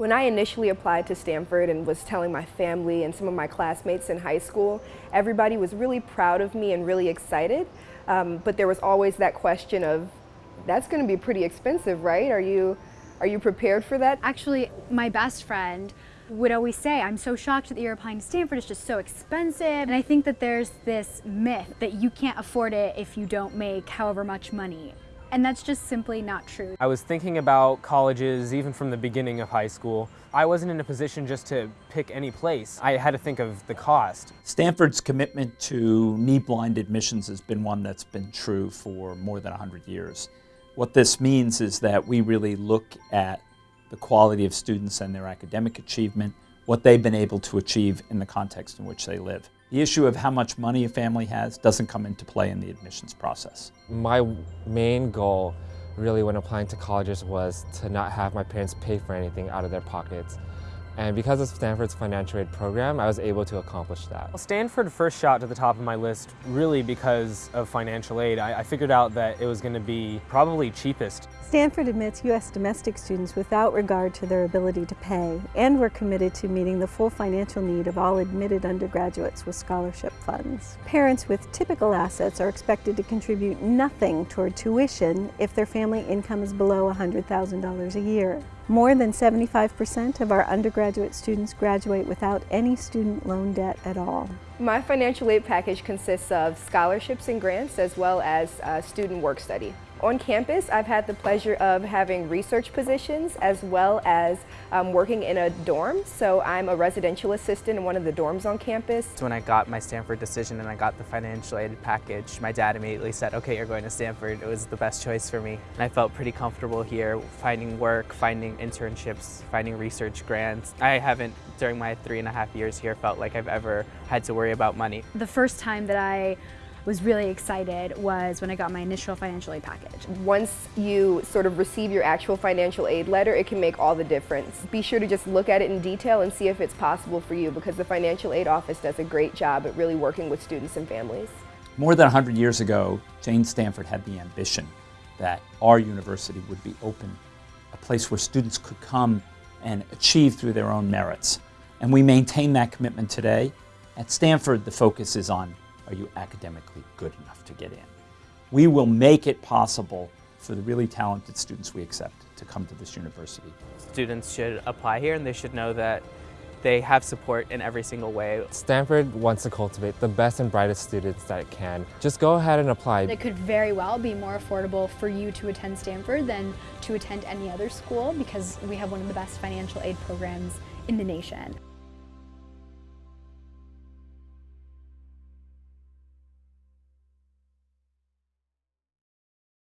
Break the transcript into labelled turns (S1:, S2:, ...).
S1: When I initially applied to Stanford and was telling my family and some of my classmates in high school, everybody was really proud of me and really excited. Um, but there was always that question of, that's going to be pretty expensive, right? Are you, are you prepared for that?
S2: Actually, my best friend would always say, I'm so shocked that you're applying to Stanford, it's just so expensive. And I think that there's this myth that you can't afford it if you don't make however much money. And that's just simply not true.
S3: I was thinking about colleges even from the beginning of high school. I wasn't in a position just to pick any place. I had to think of the cost.
S4: Stanford's commitment to need-blind admissions has been one that's been true for more than 100 years. What this means is that we really look at the quality of students and their academic achievement, what they've been able to achieve in the context in which they live. The issue of how much money a family has doesn't come into play in the admissions process.
S5: My main goal really when applying to colleges was to not have my parents pay for anything out of their pockets. And because of Stanford's financial aid program, I was able to accomplish that.
S3: Well, Stanford first shot to the top of my list really because of financial aid. I, I figured out that it was going to be probably cheapest.
S6: Stanford admits U.S. domestic students without regard to their ability to pay, and we're committed to meeting the full financial need of all admitted undergraduates with scholarship funds. Parents with typical assets are expected to contribute nothing toward tuition if their family income is below $100,000 a year. More than 75% of our undergraduate students graduate without any student loan debt at all.
S1: My financial aid package consists of scholarships and grants as well as uh, student work study. On campus, I've had the pleasure of having research positions as well as um, working in a dorm. So I'm a residential assistant in one of the dorms on campus.
S7: When I got my Stanford decision and I got the financial aid package, my dad immediately said, okay, you're going to Stanford. It was the best choice for me. And I felt pretty comfortable here, finding work, finding internships, finding research grants. I haven't, during my three and a half years here, felt like I've ever had to worry about money.
S2: The first time that I was really excited was when I got my initial financial aid package.
S1: Once you sort of receive your actual financial aid letter, it can make all the difference. Be sure to just look at it in detail and see if it's possible for you because the financial aid office does a great job at really working with students and families.
S4: More than 100 years ago, Jane Stanford had the ambition that our university would be open, a place where students could come and achieve through their own merits. And we maintain that commitment today. At Stanford, the focus is on are you academically good enough to get in? We will make it possible for the really talented students we accept to come to this university.
S7: Students should apply here and they should know that they have support in every single way.
S5: Stanford wants to cultivate the best and brightest students that it can. Just go ahead and apply.
S2: It could very well be more affordable for you to attend Stanford than to attend any other school because we have one of the best financial aid programs in the nation.